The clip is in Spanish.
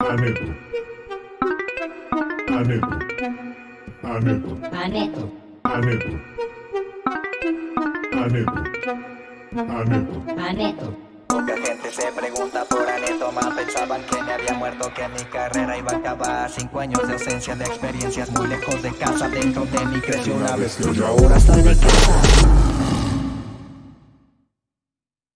Aneto. Aneto. Aneto. Aneto. Aneto. Aneto. Aneto. Aneto. Poca gente se pregunta por Aneto más Pensaban que me había muerto, que mi carrera iba a acabar Cinco años de ausencia de experiencias muy lejos de casa Dentro de mí creció una vez que ahora estoy de casa